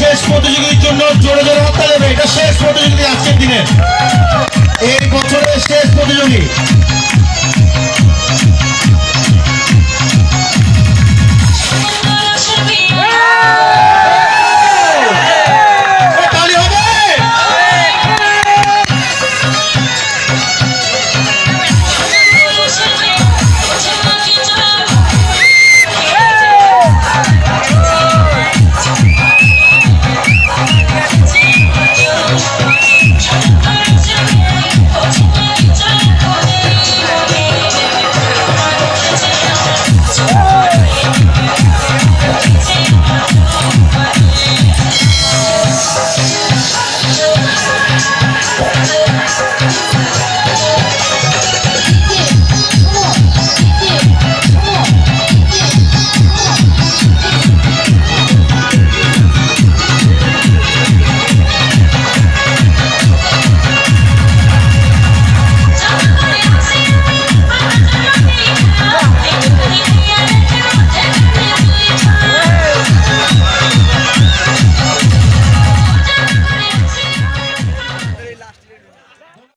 শেষ প্রতিযোগীর জন্য জোরে জোরে হত্যা দেবে। এটা শেষ প্রতিযোগী আজকের দিনে। এই বছরের শেষ প্রতিযোগী